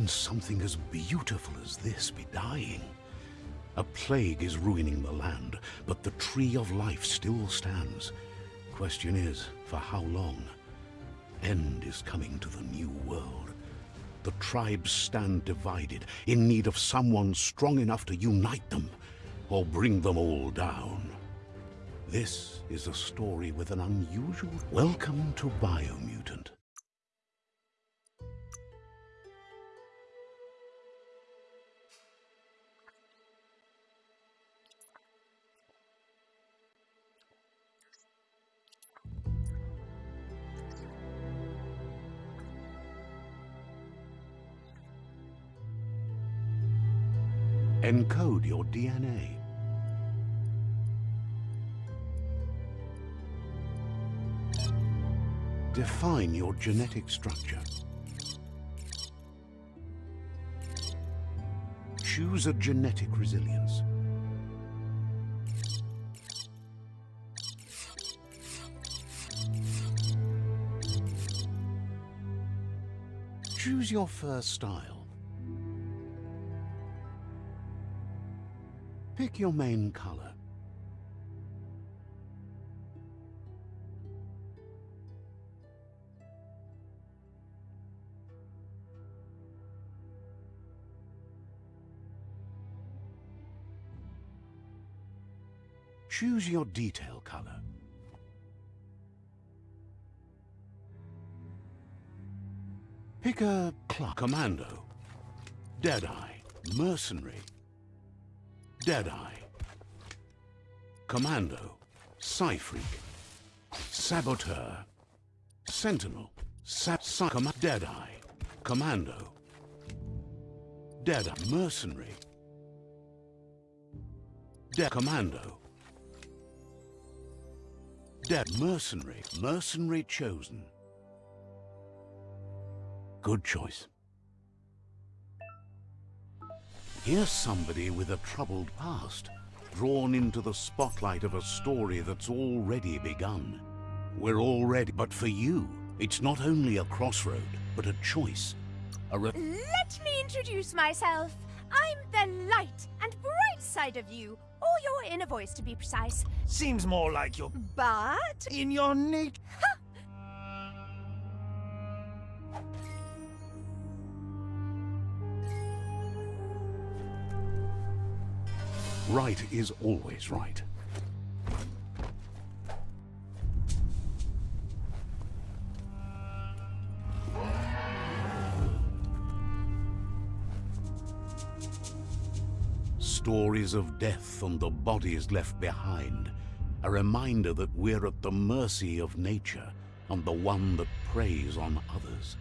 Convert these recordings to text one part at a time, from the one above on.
Can something as beautiful as this be dying? A plague is ruining the land, but the tree of life still stands. Question is, for how long? End is coming to the new world. The tribes stand divided, in need of someone strong enough to unite them, or bring them all down. This is a story with an unusual... Welcome to Biomutant. Encode your DNA. Define your genetic structure. Choose a genetic resilience. Choose your fur style. Pick your main color. Choose your detail color. Pick a clock commando, Deadeye, mercenary, Deadeye, Commando, Psyfreak, Saboteur, Sentinel, Sap Com Deadeye, Commando, Deadeye, Mercenary, Dead Commando, Dead Mercenary, Mercenary chosen. Good choice. Here's somebody with a troubled past, drawn into the spotlight of a story that's already begun. We're already, but for you, it's not only a crossroad, but a choice. A Let me introduce myself. I'm the light and bright side of you, or your inner voice to be precise. Seems more like you're But... in your nature. Right is always right. Stories of death and the bodies left behind. A reminder that we're at the mercy of nature and the one that preys on others.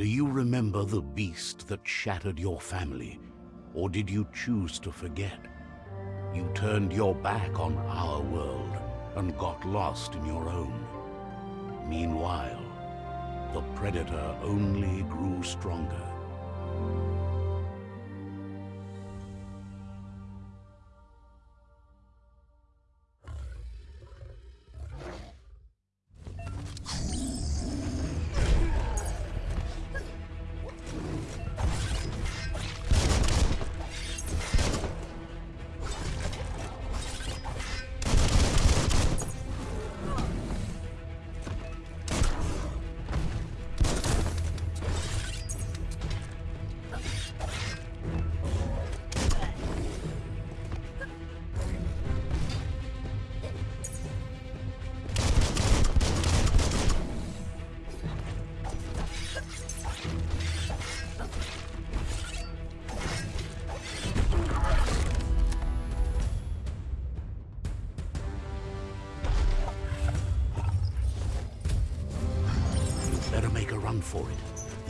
Do you remember the beast that shattered your family? Or did you choose to forget? You turned your back on our world and got lost in your own. Meanwhile, the Predator only grew stronger.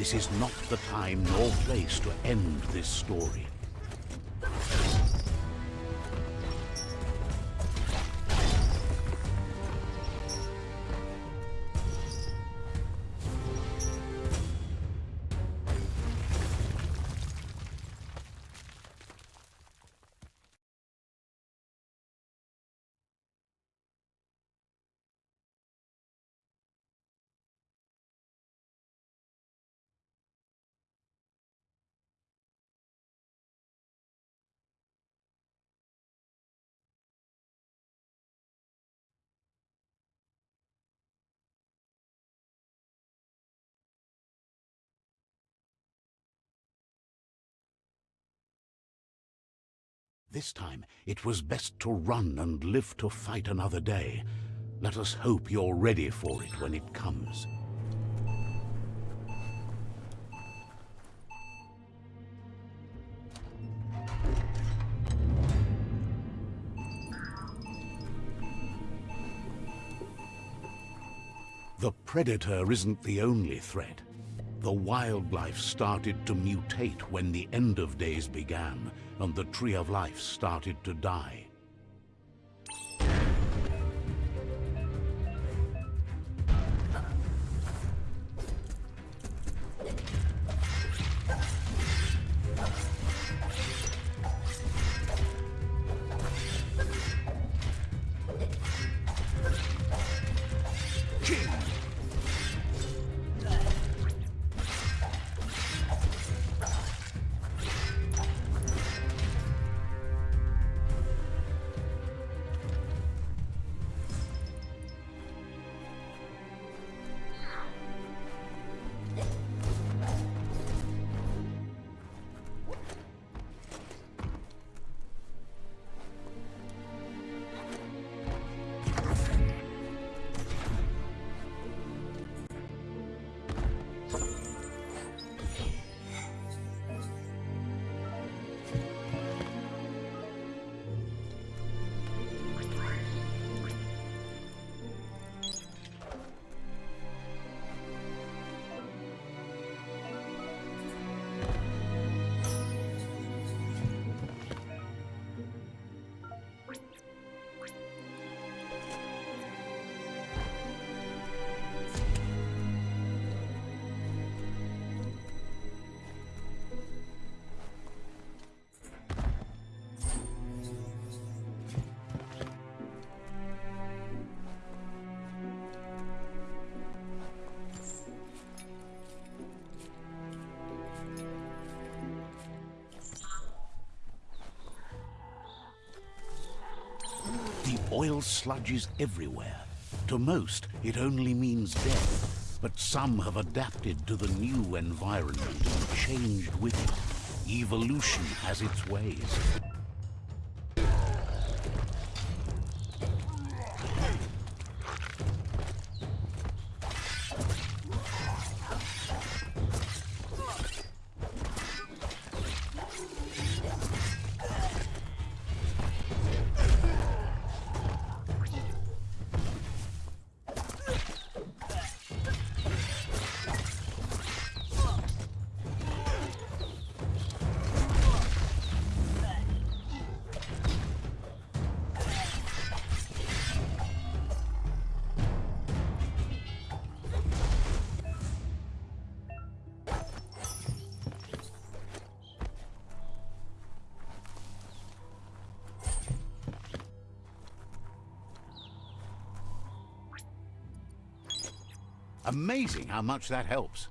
This is not the time nor place to end this story. This time, it was best to run and live to fight another day. Let us hope you're ready for it when it comes. The Predator isn't the only threat. The wildlife started to mutate when the end of days began, and the Tree of Life started to die. Oil sludges everywhere. To most, it only means death. But some have adapted to the new environment and changed with it. Evolution has its ways. Amazing how much that helps.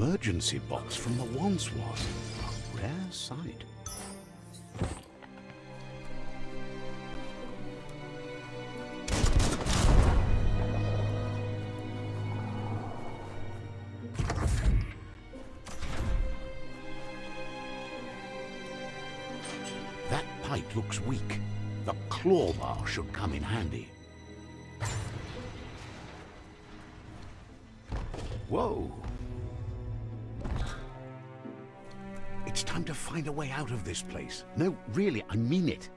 Emergency box from the Wandsworth. A rare sight. That pipe looks weak. The claw bar should come in handy. Whoa! Find a way out of this place. No, really, I mean it.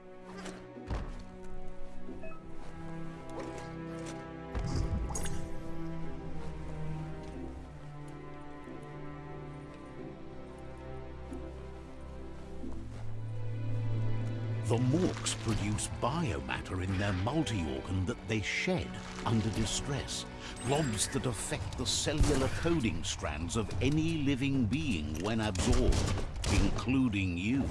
Produce biomatter in their multi-organ that they shed under distress. Globs that affect the cellular coding strands of any living being when absorbed, including you.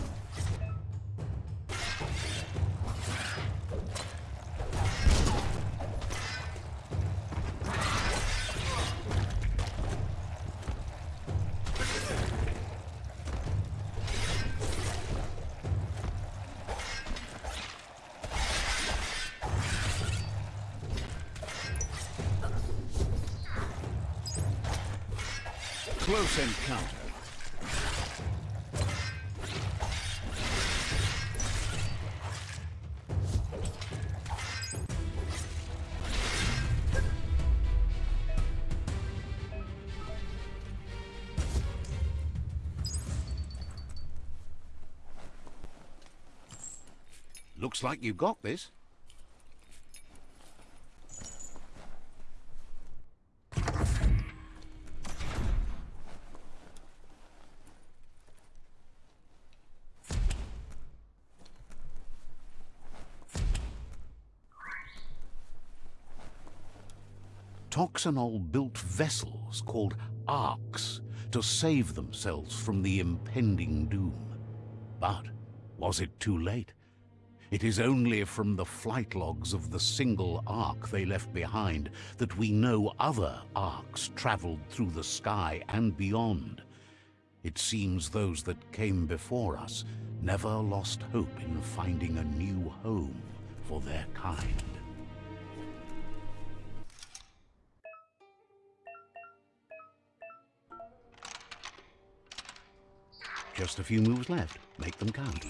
Close encounter. Looks like you got this. Toxanol built vessels called arks to save themselves from the impending doom. But was it too late? It is only from the flight logs of the single ark they left behind that we know other arks traveled through the sky and beyond. It seems those that came before us never lost hope in finding a new home for their kind. Just a few moves left. Make them count.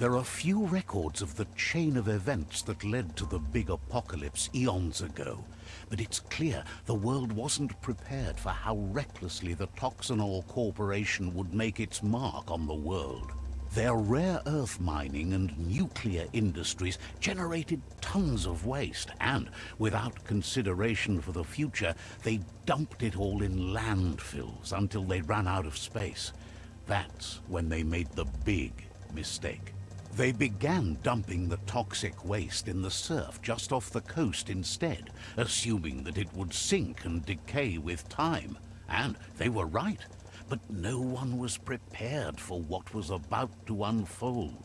There are few records of the chain of events that led to the big apocalypse eons ago, but it's clear the world wasn't prepared for how recklessly the Toxanol Corporation would make its mark on the world. Their rare earth mining and nuclear industries generated tons of waste, and without consideration for the future, they dumped it all in landfills until they ran out of space. That's when they made the big mistake. They began dumping the toxic waste in the surf just off the coast instead, assuming that it would sink and decay with time. And they were right. But no one was prepared for what was about to unfold.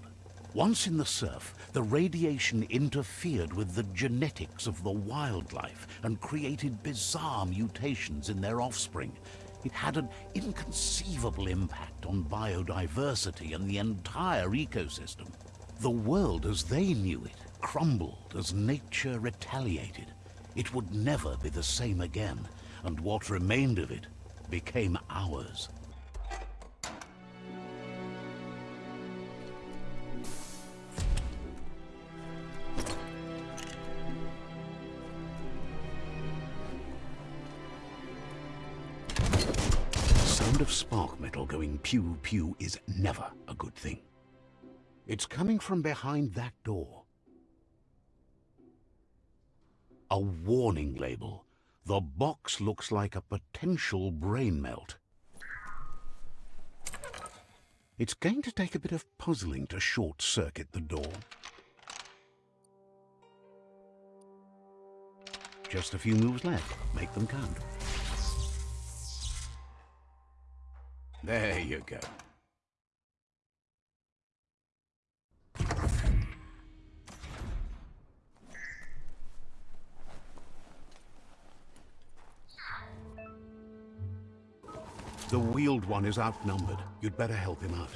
Once in the surf, the radiation interfered with the genetics of the wildlife and created bizarre mutations in their offspring, it had an inconceivable impact on biodiversity and the entire ecosystem. The world as they knew it crumbled as nature retaliated. It would never be the same again, and what remained of it became ours. Metal going pew-pew is never a good thing. It's coming from behind that door. A warning label. The box looks like a potential brain melt. It's going to take a bit of puzzling to short-circuit the door. Just a few moves left. Make them count. There you go. The wheeled one is outnumbered. You'd better help him out.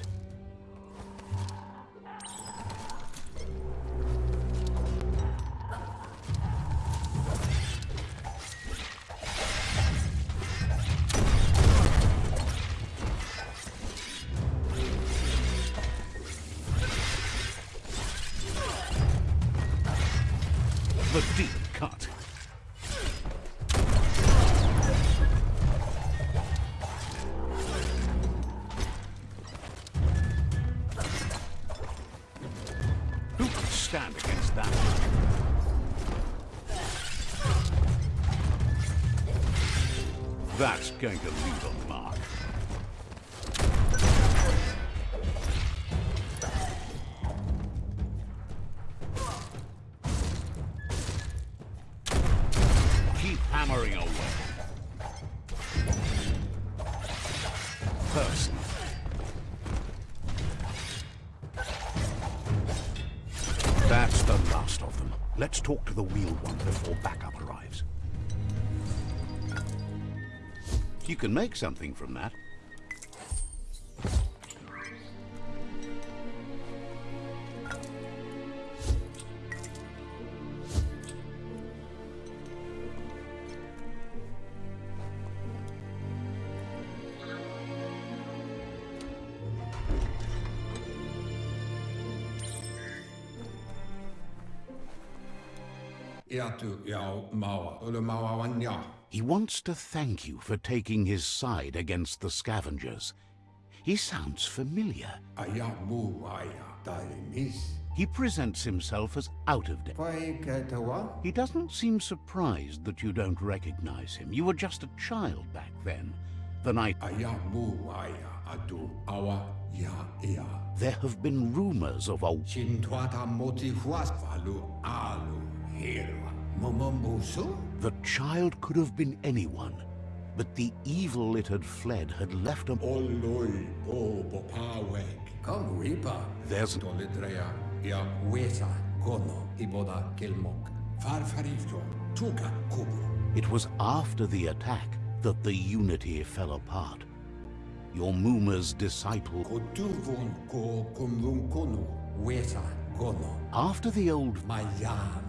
Cut. Talk to the wheel one before backup arrives. You can make something from that. He wants to thank you for taking his side against the scavengers. He sounds familiar. Aya mu aya. He presents himself as out of date. Pai ke te wa? He doesn't seem surprised that you don't recognize him. You were just a child back then. The night Aya mu aya, awa ia ia. there have been rumors of a Chin tuata moti huas valu alu hirwa. Momombusu? the child could have been anyone, but the evil it had fled had left a Oloi o popawek. Come Reaper. There's Dolidrea gono iboda kilmok. Farfarifto tuka kubu. It was after the attack that the unity fell apart. Your Muma's disciple Kotuvun ko kumvun kono weta gono. after the old Miami loa tolu tunga.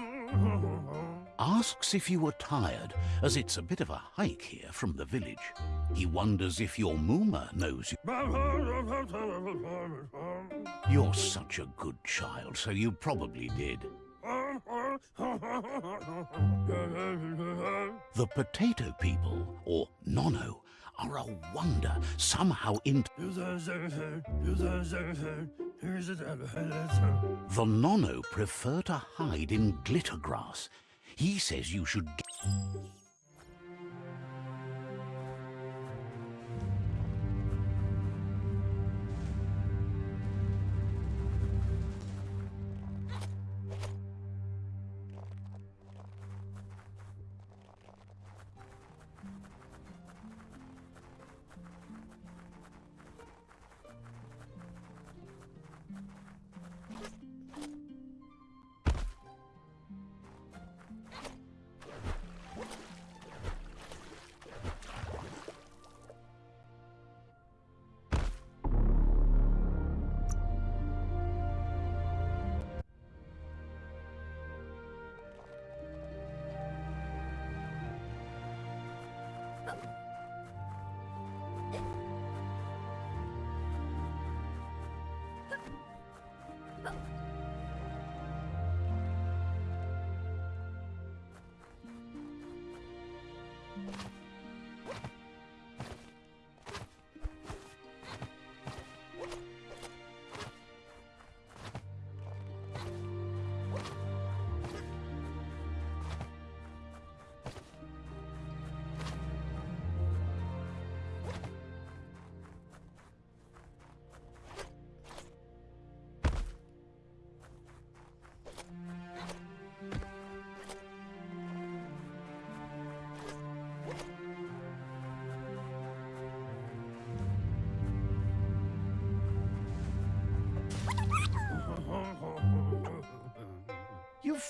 asks if you were tired, as it's a bit of a hike here from the village. He wonders if your Muma knows you. You're such a good child, so you probably did. The potato people, or Nono, are a wonder, somehow in... The Nono prefer to hide in glitter grass. He says you should...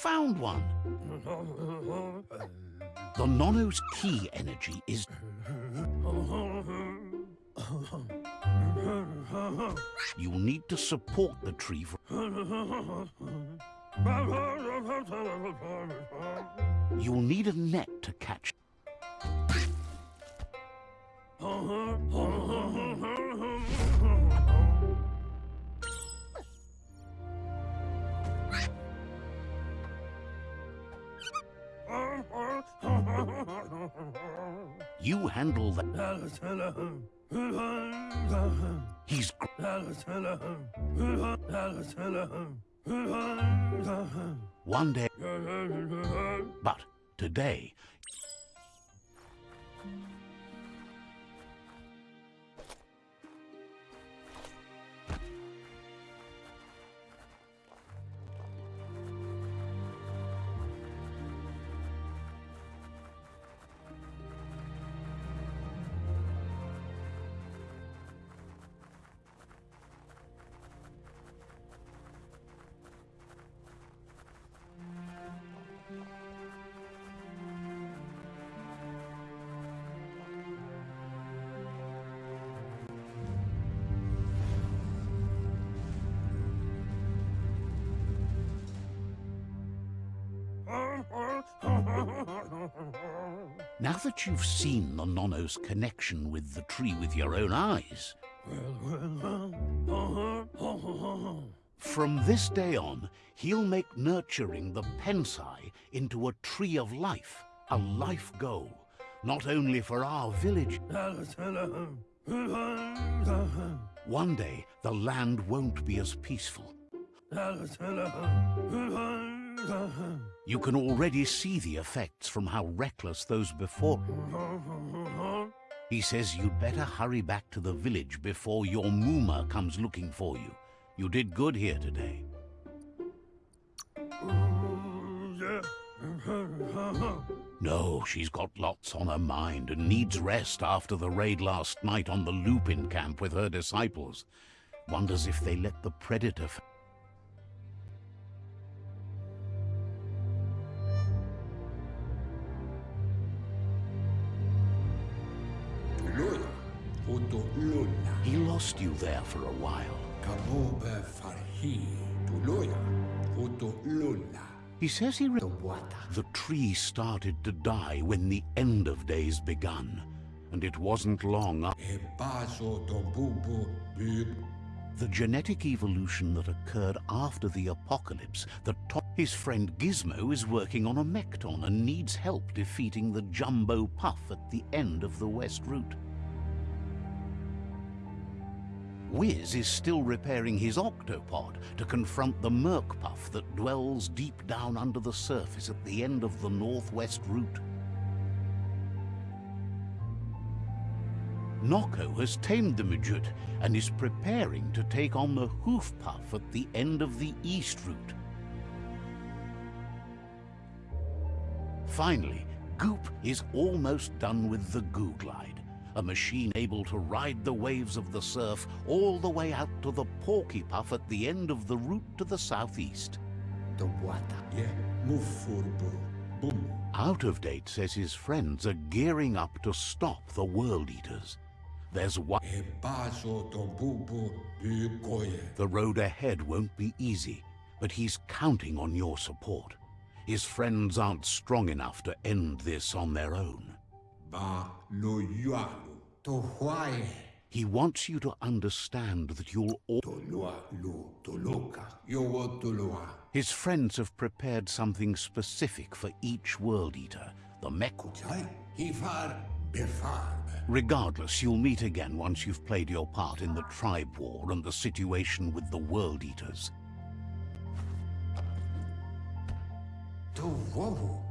found one. The Nono's key energy is... You'll need to support the tree for... You'll need a net to catch... You handle that... He's... One day... But today... Now that you've seen the Nono's connection with the tree with your own eyes, from this day on, he'll make nurturing the Pensai into a tree of life, a life goal, not only for our village. One day, the land won't be as peaceful. You can already see the effects from how reckless those before. He says you'd better hurry back to the village before your Muma comes looking for you. You did good here today. No, she's got lots on her mind and needs rest after the raid last night on the Lupin camp with her disciples. Wonders if they let the Predator... lost you there for a while. Kaboba Farhi, Tuloya, Foto Lola, He says he... Tobwata, the tree started to die when the end of days begun. And it wasn't long after Ebaso Tobubu, Bib, the genetic evolution that occurred after the apocalypse that his friend Gizmo is working on a Mekton and needs help defeating the Jumbo Puff at the end of the West Route. Wiz is still repairing his octopod to confront the Merc Puff that dwells deep down under the surface at the end of the Northwest Route. Noko has tamed the Majut and is preparing to take on the Hoof Puff at the end of the East Route. Finally, Goop is almost done with the Goo Glide, a machine able to ride the waves of the surf all the way out to the Porky Puff at the end of the route to the southeast. Tobwata, Ye, Mufurbu, Bum, Out of Date says his friends are gearing up to stop the World Eaters. There's one. Eh, Ebaso Tobubu, Bib Goye, The road ahead won't be easy, but he's counting on your support. His friends aren't strong enough to end this on their own. Ba lo yualu. To huae. He wants you to understand that you'll all... To lua lu to loka. Yo wo to lua. His friends have prepared something specific for each World Eater, the Meku. Chai. Hifar befarb. Regardless, you'll meet again once you've played your part in the tribe war and the situation with the World Eaters. To wowu.